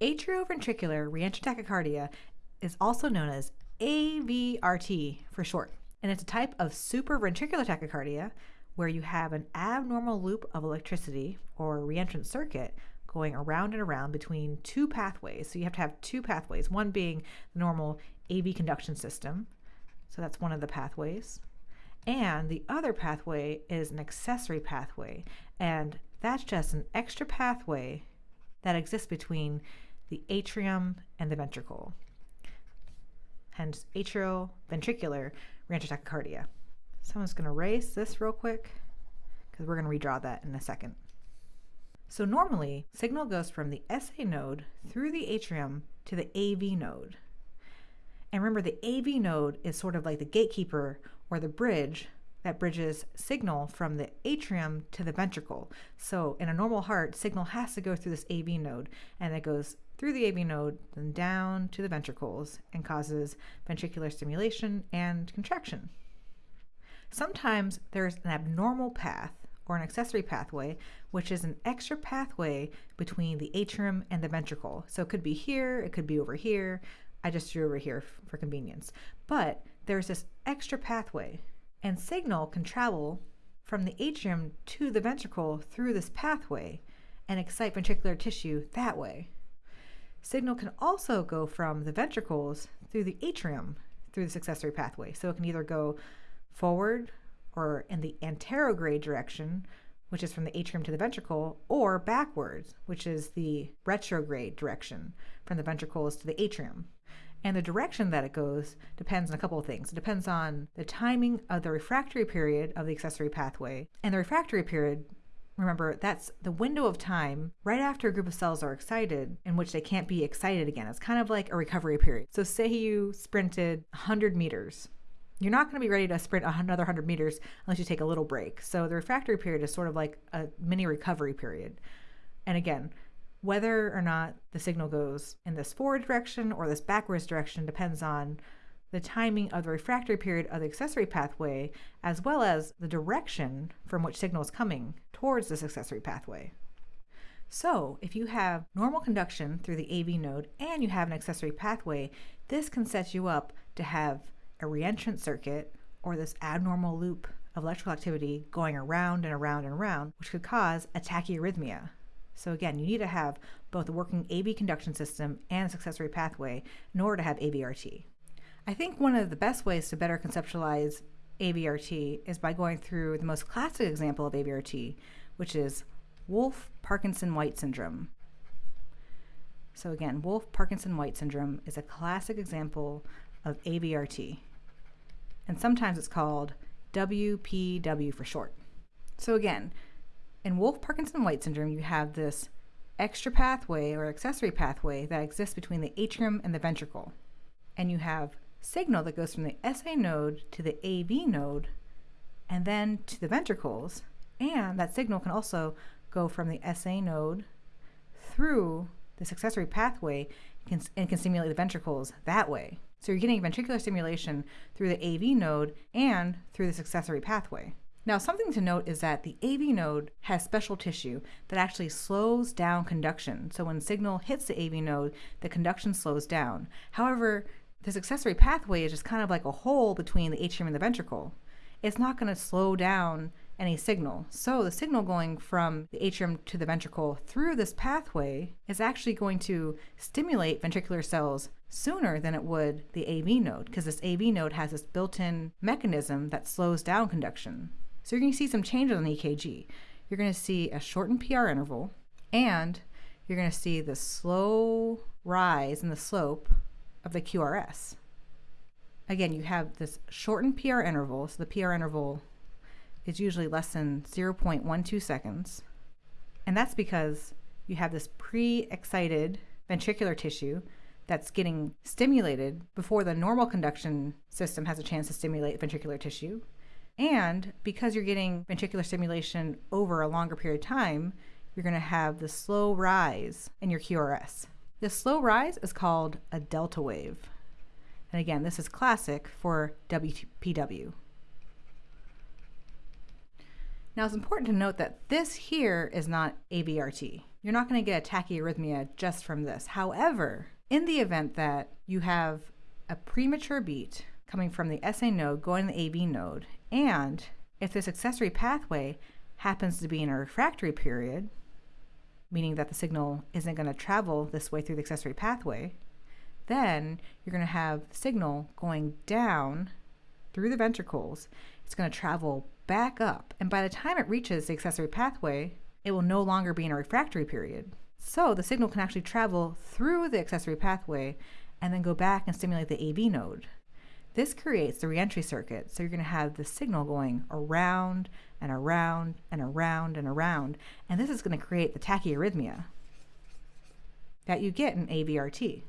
Atrioventricular reentrant tachycardia is also known as AVRT for short, and it's a type of supraventricular tachycardia where you have an abnormal loop of electricity or reentrant circuit going around and around between two pathways. So you have to have two pathways, one being the normal AV conduction system. So that's one of the pathways. And the other pathway is an accessory pathway. And that's just an extra pathway that exists between the atrium and the ventricle. Hence atrioventricular tachycardia. So I'm just going to erase this real quick because we're going to redraw that in a second. So normally, signal goes from the SA node through the atrium to the AV node. And remember, the AV node is sort of like the gatekeeper or the bridge that bridges signal from the atrium to the ventricle. So in a normal heart, signal has to go through this AV node, and it goes through the AV node, then down to the ventricles, and causes ventricular stimulation and contraction. Sometimes there's an abnormal path or an accessory pathway, which is an extra pathway between the atrium and the ventricle. So it could be here, it could be over here. I just drew over here for convenience. But there's this extra pathway, and signal can travel from the atrium to the ventricle through this pathway and excite ventricular tissue that way. Signal can also go from the ventricles through the atrium through this accessory pathway. So it can either go forward or in the anterograde direction, which is from the atrium to the ventricle, or backwards, which is the retrograde direction from the ventricles to the atrium. And the direction that it goes depends on a couple of things. It depends on the timing of the refractory period of the accessory pathway. And the refractory period, remember, that's the window of time right after a group of cells are excited in which they can't be excited again. It's kind of like a recovery period. So, say you sprinted 100 meters you're not going to be ready to sprint another 100 meters unless you take a little break. So the refractory period is sort of like a mini recovery period. And again, whether or not the signal goes in this forward direction or this backwards direction depends on the timing of the refractory period of the accessory pathway, as well as the direction from which signal is coming towards this accessory pathway. So, if you have normal conduction through the AV node and you have an accessory pathway, this can set you up to have a reentrant circuit or this abnormal loop of electrical activity going around and around and around, which could cause a tachyarrhythmia. So again, you need to have both a working AV conduction system and an accessory pathway in order to have AVRT. I think one of the best ways to better conceptualize AVRT is by going through the most classic example of AVRT, which is Wolff Parkinson White syndrome. So again, Wolff Parkinson White syndrome is a classic example of AVRT and sometimes it's called WPW for short. So again, in Wolff Parkinson White syndrome, you have this extra pathway or accessory pathway that exists between the atrium and the ventricle. And you have signal that goes from the SA node to the AV node and then to the ventricles. And that signal can also go from the SA node through this accessory pathway and can stimulate the ventricles that way. So you're getting ventricular stimulation through the AV node and through this accessory pathway. Now, something to note is that the AV node has special tissue that actually slows down conduction. So when signal hits the AV node, the conduction slows down. However, this accessory pathway is just kind of like a hole between the atrium and the ventricle. It's not going to slow down any signal. So the signal going from the atrium to the ventricle through this pathway is actually going to stimulate ventricular cells sooner than it would the AV node because this AV node has this built-in mechanism that slows down conduction. So you're going to see some changes on the EKG. You're going to see a shortened PR interval and you're going to see the slow rise in the slope of the QRS. Again, you have this shortened PR interval, so the PR interval is usually less than 0.12 seconds. And that's because you have this pre excited ventricular tissue that's getting stimulated before the normal conduction system has a chance to stimulate ventricular tissue. And because you're getting ventricular stimulation over a longer period of time, you're going to have the slow rise in your QRS. This slow rise is called a delta wave. And again, this is classic for WPW. Now it's important to note that this here is not AVRT. You're not going to get a tachyarrhythmia just from this. However, in the event that you have a premature beat coming from the SA node going to the AV node, and if this accessory pathway happens to be in a refractory period, meaning that the signal isn't going to travel this way through the accessory pathway, then you're going to have signal going down through the ventricles. It's going to travel back up, and by the time it reaches the accessory pathway, it will no longer be in a refractory period. So the signal can actually travel through the accessory pathway and then go back and stimulate the AV node. This creates the reentry circuit, so you're going to have the signal going around and around and around and around, and this is going to create the tachyarrhythmia that you get in AVRT.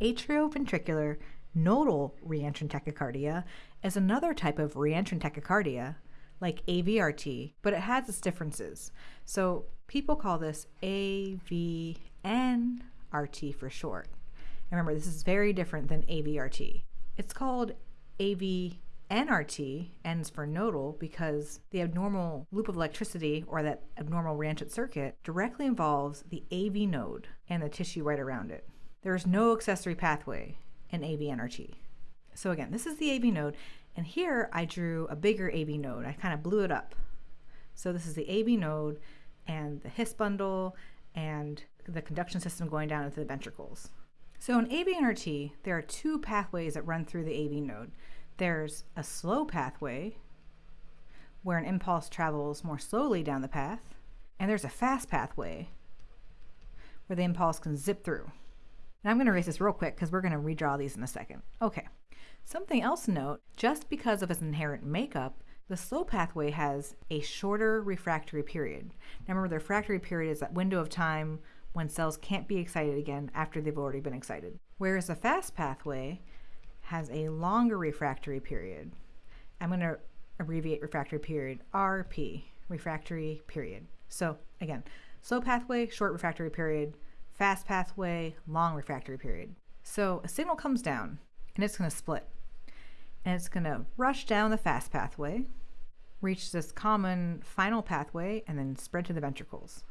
Atrioventricular nodal reentrant tachycardia is another type of reentrant tachycardia like AVRT, but it has its differences. So people call this AVNRT for short. And remember, this is very different than AVRT. It's called AVNRT, ends for nodal, because the abnormal loop of electricity or that abnormal reentrant circuit directly involves the AV node and the tissue right around it. There is no accessory pathway in AVNRT. So again, this is the AV node, and here I drew a bigger AV node. I kind of blew it up. So this is the AV node and the His bundle and the conduction system going down into the ventricles. So in AVNRT, there are two pathways that run through the AV node. There's a slow pathway, where an impulse travels more slowly down the path, and there's a fast pathway, where the impulse can zip through. And I'm going to erase this real quick because we're going to redraw these in a second. Okay. Something else to note, just because of its inherent makeup, the slow pathway has a shorter refractory period. Now remember, the refractory period is that window of time when cells can't be excited again after they've already been excited. Whereas the fast pathway has a longer refractory period. I'm going to abbreviate refractory period, RP, refractory period. So again, slow pathway, short refractory period, fast pathway, long refractory period. So a signal comes down and it's going to split. And it's going to rush down the fast pathway, reach this common final pathway, and then spread to the ventricles.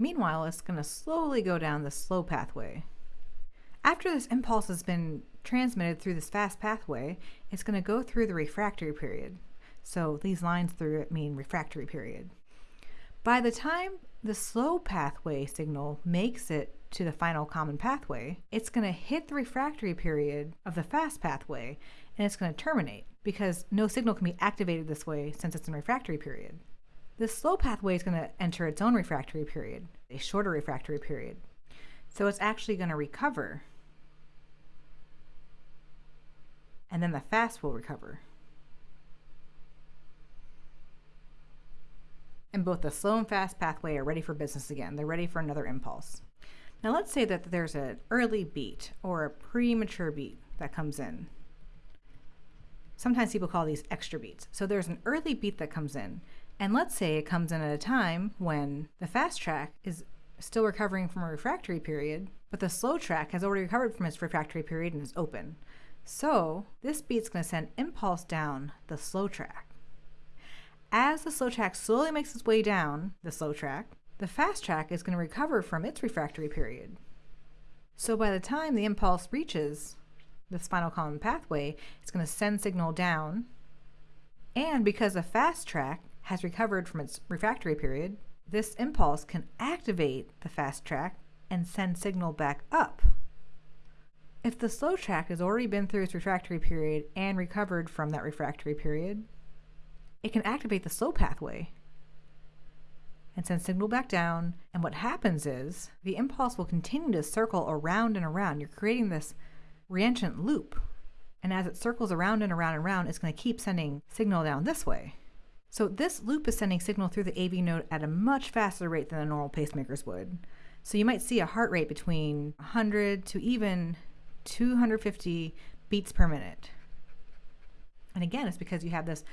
Meanwhile, it's going to slowly go down the slow pathway. After this impulse has been transmitted through this fast pathway, it's going to go through the refractory period. So these lines through it mean refractory period. By the time the slow pathway signal makes it to the final common pathway, it's going to hit the refractory period of the fast pathway and it's going to terminate because no signal can be activated this way since it's in refractory period. The slow pathway is going to enter its own refractory period, a shorter refractory period. So it's actually going to recover. And then the fast will recover. And both the slow and fast pathway are ready for business again. They're ready for another impulse. Now let's say that there's an early beat or a premature beat that comes in. Sometimes people call these extra beats. So there's an early beat that comes in. And let's say it comes in at a time when the fast track is still recovering from a refractory period, but the slow track has already recovered from its refractory period and is open. So this beat's going to send impulse down the slow track. As the slow track slowly makes its way down the slow track, the fast track is going to recover from its refractory period. So by the time the impulse reaches the final common pathway, it's going to send signal down. And because the fast track has recovered from its refractory period, this impulse can activate the fast track and send signal back up. If the slow track has already been through its refractory period and recovered from that refractory period, it can activate the slow pathway and send signal back down. And what happens is the impulse will continue to circle around and around. You're creating this reentrant loop. And as it circles around and around and around, it's going to keep sending signal down this way. So this loop is sending signal through the AV node at a much faster rate than the normal pacemakers would. So you might see a heart rate between 100 to even 250 beats per minute. And again, it's because you have this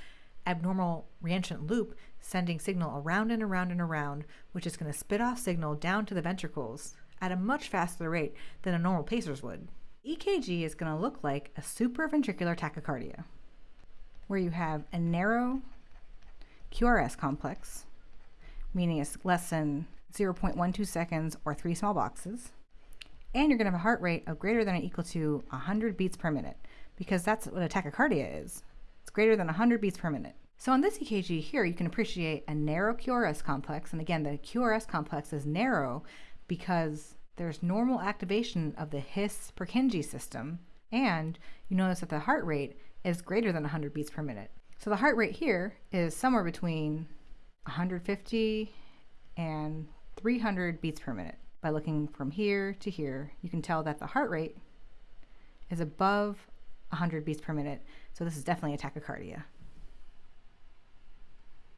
abnormal reentrant loop sending signal around and around and around, which is going to spit off signal down to the ventricles at a much faster rate than a normal pacers would. EKG is going to look like a supraventricular tachycardia, where you have a narrow QRS complex meaning it's less than 0.12 seconds or three small boxes. And you're going to have a heart rate of greater than or equal to 100 beats per minute because that's what a tachycardia is. It's greater than 100 beats per minute. So on this EKG here, you can appreciate a narrow QRS complex. And again, the QRS complex is narrow because there's normal activation of the His Purkinje system. And you notice that the heart rate is greater than 100 beats per minute. So the heart rate here is somewhere between 150 and 300 beats per minute. By looking from here to here, you can tell that the heart rate is above 100 beats per minute. So this is definitely a tachycardia.